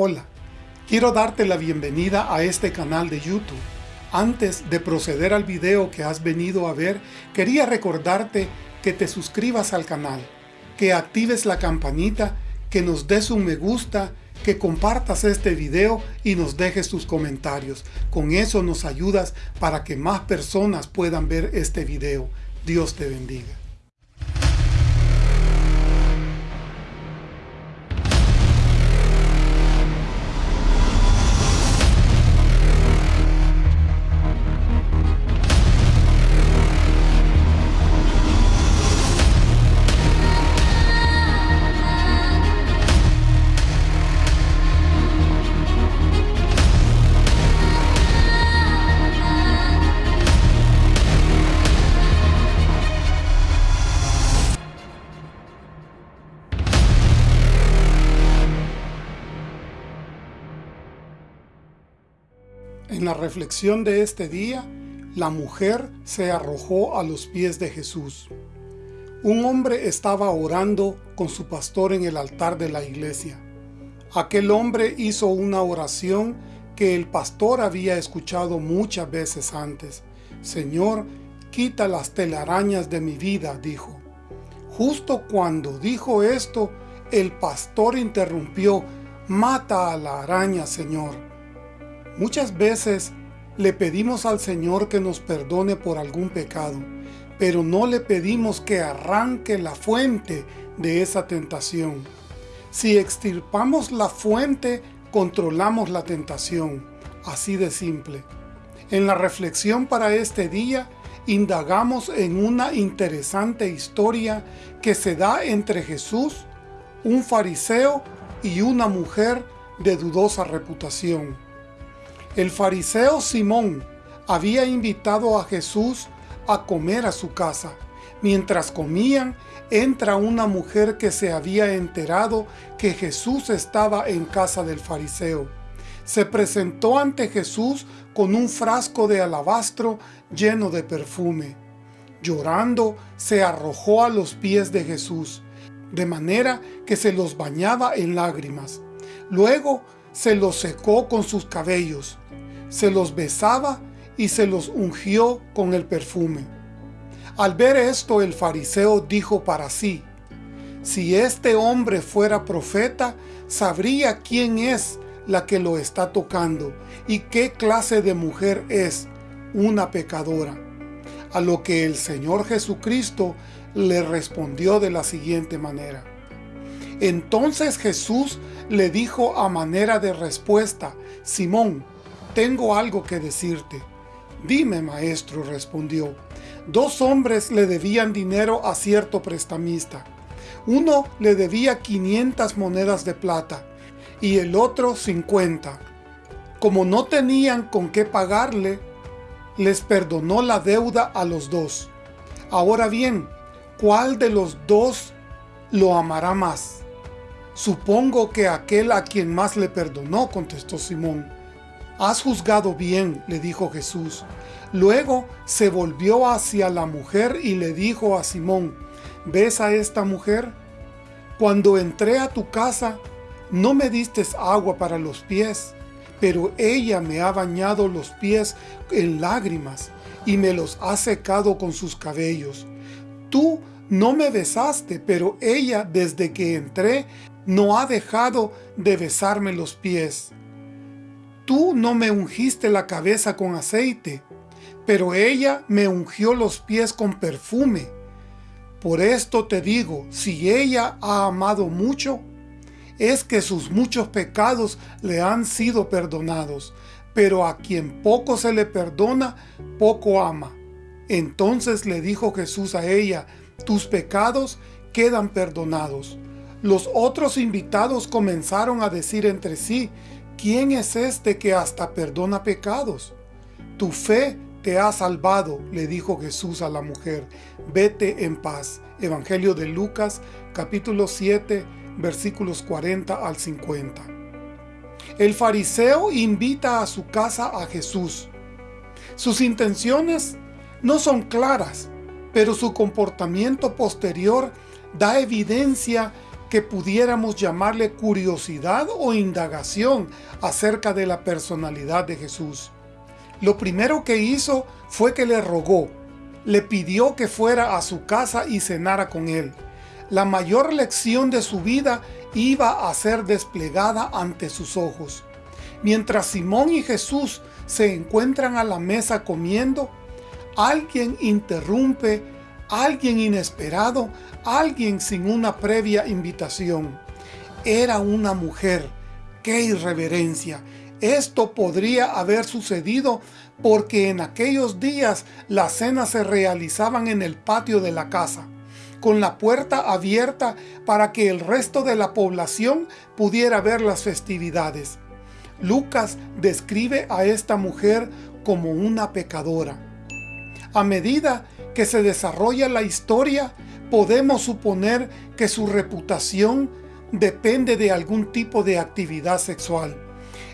Hola, quiero darte la bienvenida a este canal de YouTube. Antes de proceder al video que has venido a ver, quería recordarte que te suscribas al canal, que actives la campanita, que nos des un me gusta, que compartas este video y nos dejes tus comentarios. Con eso nos ayudas para que más personas puedan ver este video. Dios te bendiga. Reflexión de este día, la mujer se arrojó a los pies de Jesús. Un hombre estaba orando con su pastor en el altar de la iglesia. Aquel hombre hizo una oración que el pastor había escuchado muchas veces antes. Señor, quita las telarañas de mi vida, dijo. Justo cuando dijo esto, el pastor interrumpió, mata a la araña, Señor. Muchas veces le pedimos al Señor que nos perdone por algún pecado, pero no le pedimos que arranque la fuente de esa tentación. Si extirpamos la fuente, controlamos la tentación. Así de simple. En la reflexión para este día, indagamos en una interesante historia que se da entre Jesús, un fariseo y una mujer de dudosa reputación. El fariseo Simón había invitado a Jesús a comer a su casa. Mientras comían, entra una mujer que se había enterado que Jesús estaba en casa del fariseo. Se presentó ante Jesús con un frasco de alabastro lleno de perfume. Llorando, se arrojó a los pies de Jesús, de manera que se los bañaba en lágrimas. Luego se los secó con sus cabellos se los besaba y se los ungió con el perfume. Al ver esto el fariseo dijo para sí, si este hombre fuera profeta, sabría quién es la que lo está tocando y qué clase de mujer es, una pecadora. A lo que el Señor Jesucristo le respondió de la siguiente manera. Entonces Jesús le dijo a manera de respuesta, Simón, tengo algo que decirte. Dime, maestro, respondió. Dos hombres le debían dinero a cierto prestamista. Uno le debía 500 monedas de plata y el otro 50. Como no tenían con qué pagarle, les perdonó la deuda a los dos. Ahora bien, ¿cuál de los dos lo amará más? Supongo que aquel a quien más le perdonó, contestó Simón. Has juzgado bien, le dijo Jesús. Luego se volvió hacia la mujer y le dijo a Simón, ¿ves a esta mujer? Cuando entré a tu casa, no me diste agua para los pies, pero ella me ha bañado los pies en lágrimas y me los ha secado con sus cabellos. Tú no me besaste, pero ella desde que entré no ha dejado de besarme los pies. Tú no me ungiste la cabeza con aceite, pero ella me ungió los pies con perfume. Por esto te digo, si ella ha amado mucho, es que sus muchos pecados le han sido perdonados, pero a quien poco se le perdona, poco ama. Entonces le dijo Jesús a ella, tus pecados quedan perdonados. Los otros invitados comenzaron a decir entre sí, ¿Quién es este que hasta perdona pecados? Tu fe te ha salvado, le dijo Jesús a la mujer. Vete en paz. Evangelio de Lucas, capítulo 7, versículos 40 al 50. El fariseo invita a su casa a Jesús. Sus intenciones no son claras, pero su comportamiento posterior da evidencia que pudiéramos llamarle curiosidad o indagación acerca de la personalidad de Jesús. Lo primero que hizo fue que le rogó, le pidió que fuera a su casa y cenara con él. La mayor lección de su vida iba a ser desplegada ante sus ojos. Mientras Simón y Jesús se encuentran a la mesa comiendo, alguien interrumpe, alguien inesperado, alguien sin una previa invitación. Era una mujer. ¡Qué irreverencia! Esto podría haber sucedido porque en aquellos días las cenas se realizaban en el patio de la casa, con la puerta abierta para que el resto de la población pudiera ver las festividades. Lucas describe a esta mujer como una pecadora. A medida que se desarrolla la historia, podemos suponer que su reputación depende de algún tipo de actividad sexual.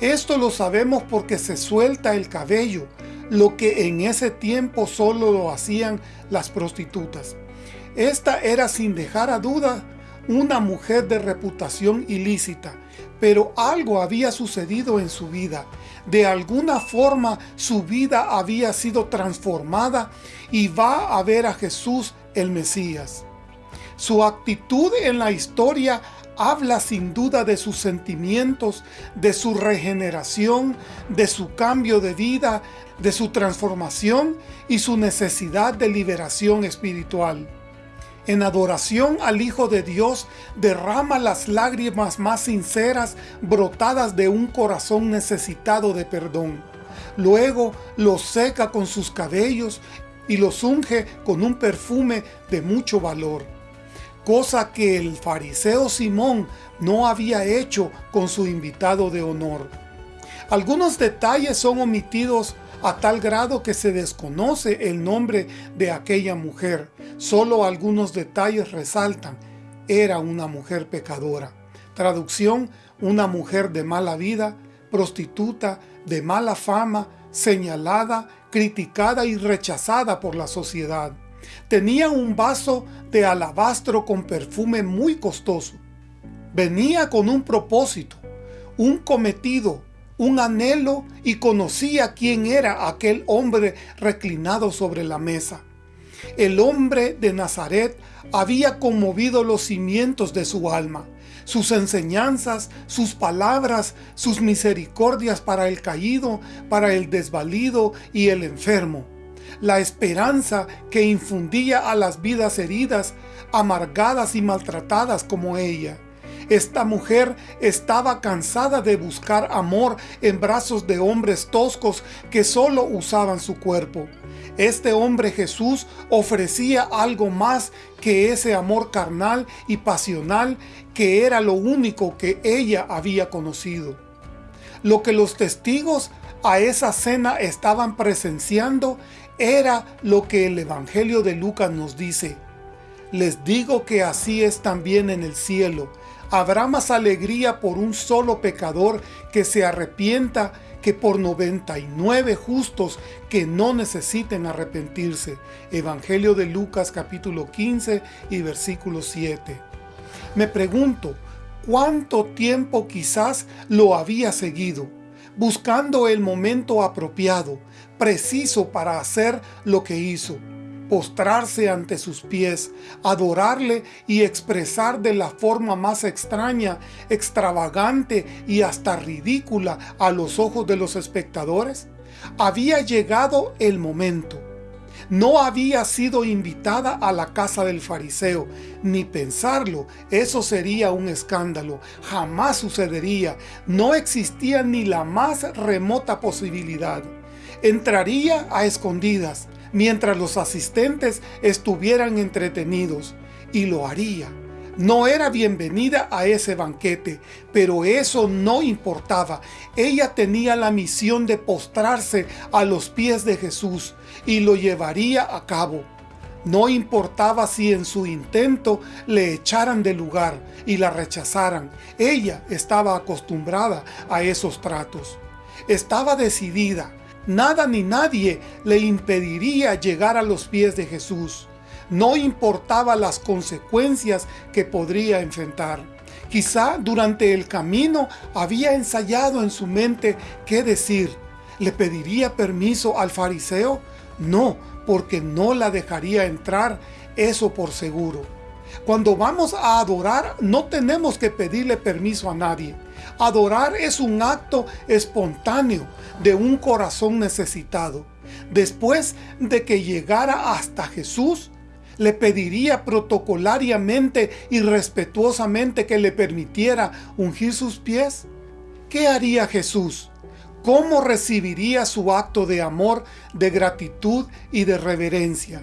Esto lo sabemos porque se suelta el cabello, lo que en ese tiempo solo lo hacían las prostitutas. Esta era sin dejar a duda una mujer de reputación ilícita, pero algo había sucedido en su vida. De alguna forma su vida había sido transformada y va a ver a Jesús el Mesías. Su actitud en la historia habla sin duda de sus sentimientos, de su regeneración, de su cambio de vida, de su transformación y su necesidad de liberación espiritual en adoración al Hijo de Dios, derrama las lágrimas más sinceras brotadas de un corazón necesitado de perdón. Luego los seca con sus cabellos y los unge con un perfume de mucho valor, cosa que el fariseo Simón no había hecho con su invitado de honor. Algunos detalles son omitidos a tal grado que se desconoce el nombre de aquella mujer. Solo algunos detalles resaltan. Era una mujer pecadora. Traducción, una mujer de mala vida, prostituta, de mala fama, señalada, criticada y rechazada por la sociedad. Tenía un vaso de alabastro con perfume muy costoso. Venía con un propósito, un cometido, un anhelo y conocía quién era aquel hombre reclinado sobre la mesa. El hombre de Nazaret había conmovido los cimientos de su alma. Sus enseñanzas, sus palabras, sus misericordias para el caído, para el desvalido y el enfermo. La esperanza que infundía a las vidas heridas, amargadas y maltratadas como ella esta mujer estaba cansada de buscar amor en brazos de hombres toscos que solo usaban su cuerpo. Este hombre Jesús ofrecía algo más que ese amor carnal y pasional que era lo único que ella había conocido. Lo que los testigos a esa cena estaban presenciando era lo que el Evangelio de Lucas nos dice. Les digo que así es también en el cielo. Habrá más alegría por un solo pecador que se arrepienta que por 99 justos que no necesiten arrepentirse. Evangelio de Lucas capítulo 15 y versículo 7. Me pregunto, ¿cuánto tiempo quizás lo había seguido? Buscando el momento apropiado, preciso para hacer lo que hizo postrarse ante sus pies, adorarle y expresar de la forma más extraña, extravagante y hasta ridícula a los ojos de los espectadores? Había llegado el momento. No había sido invitada a la casa del fariseo, ni pensarlo, eso sería un escándalo, jamás sucedería, no existía ni la más remota posibilidad. Entraría a escondidas, mientras los asistentes estuvieran entretenidos, y lo haría. No era bienvenida a ese banquete, pero eso no importaba. Ella tenía la misión de postrarse a los pies de Jesús y lo llevaría a cabo. No importaba si en su intento le echaran del lugar y la rechazaran. Ella estaba acostumbrada a esos tratos. Estaba decidida nada ni nadie le impediría llegar a los pies de Jesús. No importaba las consecuencias que podría enfrentar. Quizá durante el camino había ensayado en su mente qué decir. ¿Le pediría permiso al fariseo? No, porque no la dejaría entrar, eso por seguro. Cuando vamos a adorar, no tenemos que pedirle permiso a nadie. Adorar es un acto espontáneo de un corazón necesitado. Después de que llegara hasta Jesús, le pediría protocolariamente y respetuosamente que le permitiera ungir sus pies? ¿Qué haría Jesús? ¿Cómo recibiría su acto de amor, de gratitud y de reverencia?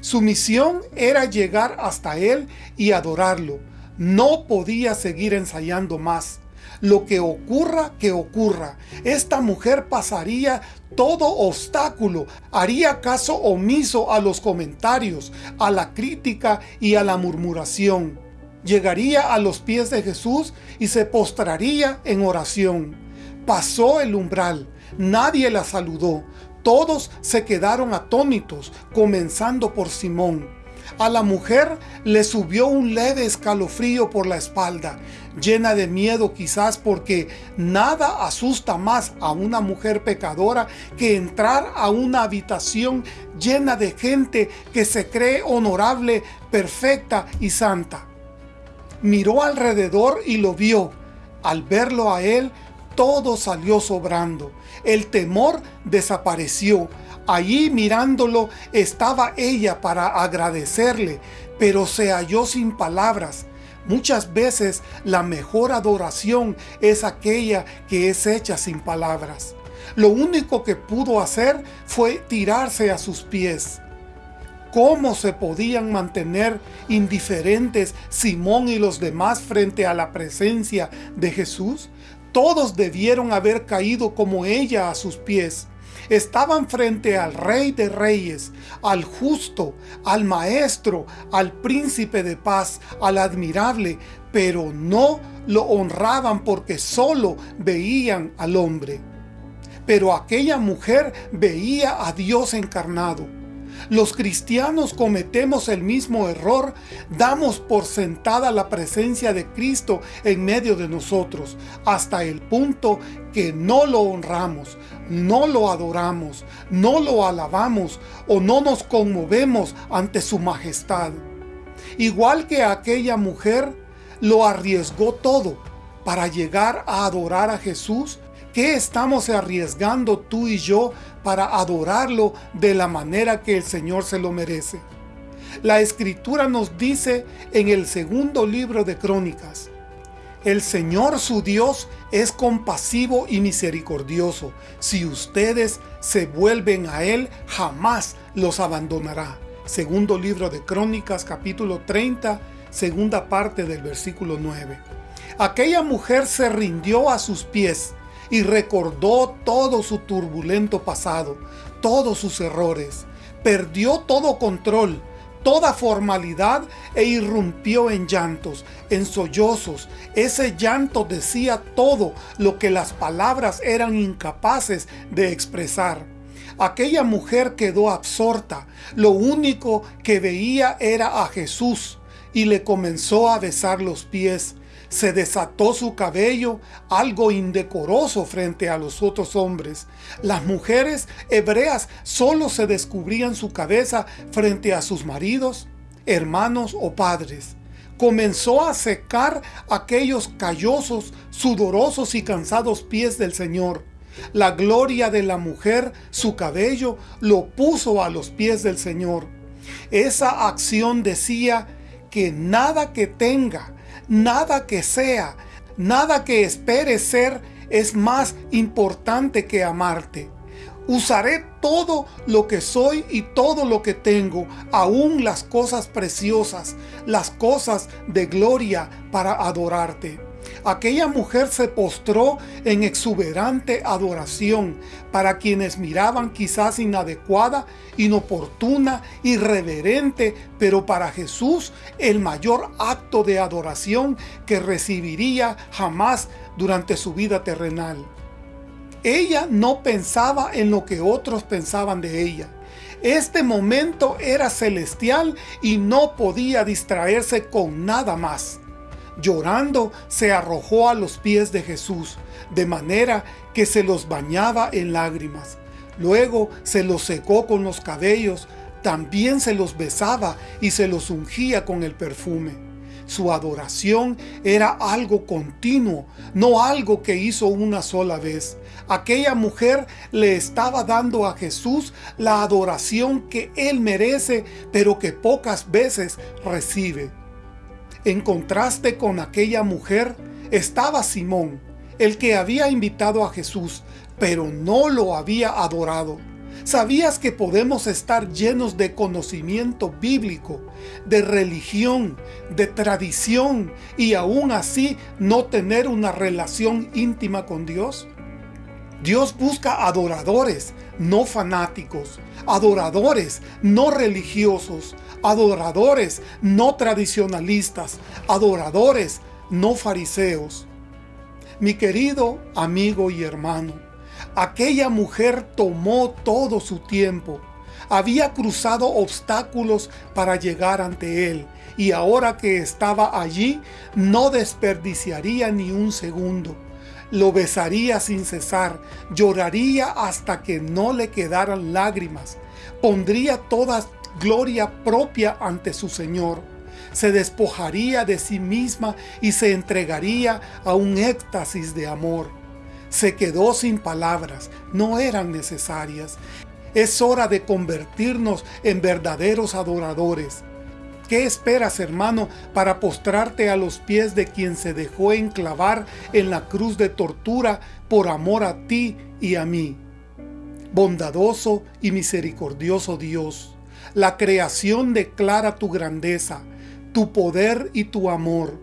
Su misión era llegar hasta Él y adorarlo. No podía seguir ensayando más. Lo que ocurra, que ocurra. Esta mujer pasaría todo obstáculo, haría caso omiso a los comentarios, a la crítica y a la murmuración. Llegaría a los pies de Jesús y se postraría en oración. Pasó el umbral, nadie la saludó, todos se quedaron atónitos, comenzando por Simón. A la mujer le subió un leve escalofrío por la espalda, llena de miedo quizás porque nada asusta más a una mujer pecadora que entrar a una habitación llena de gente que se cree honorable, perfecta y santa. Miró alrededor y lo vio. Al verlo a él, todo salió sobrando. El temor desapareció. Allí mirándolo estaba ella para agradecerle, pero se halló sin palabras. Muchas veces la mejor adoración es aquella que es hecha sin palabras. Lo único que pudo hacer fue tirarse a sus pies. ¿Cómo se podían mantener indiferentes Simón y los demás frente a la presencia de Jesús? Todos debieron haber caído como ella a sus pies estaban frente al Rey de Reyes, al Justo, al Maestro, al Príncipe de Paz, al Admirable, pero no lo honraban porque solo veían al hombre. Pero aquella mujer veía a Dios encarnado. Los cristianos cometemos el mismo error, damos por sentada la presencia de Cristo en medio de nosotros, hasta el punto que no lo honramos, no lo adoramos, no lo alabamos o no nos conmovemos ante su majestad. Igual que aquella mujer, lo arriesgó todo para llegar a adorar a Jesús ¿Qué estamos arriesgando tú y yo para adorarlo de la manera que el Señor se lo merece? La Escritura nos dice en el segundo libro de Crónicas, el Señor su Dios es compasivo y misericordioso. Si ustedes se vuelven a Él, jamás los abandonará. Segundo libro de Crónicas, capítulo 30, segunda parte del versículo 9. Aquella mujer se rindió a sus pies y recordó todo su turbulento pasado, todos sus errores. Perdió todo control, toda formalidad e irrumpió en llantos, en sollozos. Ese llanto decía todo lo que las palabras eran incapaces de expresar. Aquella mujer quedó absorta. Lo único que veía era a Jesús y le comenzó a besar los pies se desató su cabello, algo indecoroso frente a los otros hombres. Las mujeres hebreas solo se descubrían su cabeza frente a sus maridos, hermanos o padres. Comenzó a secar aquellos callosos, sudorosos y cansados pies del Señor. La gloria de la mujer, su cabello, lo puso a los pies del Señor. Esa acción decía que nada que tenga, Nada que sea, nada que espere ser es más importante que amarte. Usaré todo lo que soy y todo lo que tengo, aún las cosas preciosas, las cosas de gloria para adorarte. Aquella mujer se postró en exuberante adoración para quienes miraban quizás inadecuada, inoportuna, irreverente, pero para Jesús el mayor acto de adoración que recibiría jamás durante su vida terrenal. Ella no pensaba en lo que otros pensaban de ella. Este momento era celestial y no podía distraerse con nada más. Llorando, se arrojó a los pies de Jesús, de manera que se los bañaba en lágrimas. Luego se los secó con los cabellos, también se los besaba y se los ungía con el perfume. Su adoración era algo continuo, no algo que hizo una sola vez. Aquella mujer le estaba dando a Jesús la adoración que Él merece, pero que pocas veces recibe. En contraste con aquella mujer, estaba Simón, el que había invitado a Jesús, pero no lo había adorado. ¿Sabías que podemos estar llenos de conocimiento bíblico, de religión, de tradición y aún así no tener una relación íntima con Dios? Dios busca adoradores, no fanáticos, adoradores, no religiosos, adoradores, no tradicionalistas, adoradores, no fariseos. Mi querido amigo y hermano, aquella mujer tomó todo su tiempo, había cruzado obstáculos para llegar ante él, y ahora que estaba allí, no desperdiciaría ni un segundo. Lo besaría sin cesar, lloraría hasta que no le quedaran lágrimas, pondría toda gloria propia ante su Señor se despojaría de sí misma y se entregaría a un éxtasis de amor. Se quedó sin palabras, no eran necesarias. Es hora de convertirnos en verdaderos adoradores. ¿Qué esperas, hermano, para postrarte a los pies de quien se dejó enclavar en la cruz de tortura por amor a ti y a mí? Bondadoso y misericordioso Dios, la creación declara tu grandeza, tu poder y tu amor,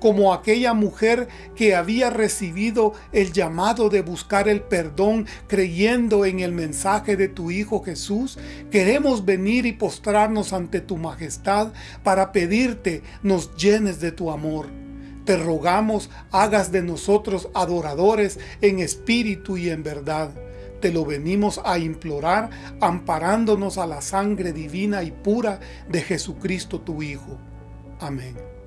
como aquella mujer que había recibido el llamado de buscar el perdón creyendo en el mensaje de tu Hijo Jesús, queremos venir y postrarnos ante tu majestad para pedirte nos llenes de tu amor. Te rogamos hagas de nosotros adoradores en espíritu y en verdad. Te lo venimos a implorar amparándonos a la sangre divina y pura de Jesucristo tu Hijo. Amém.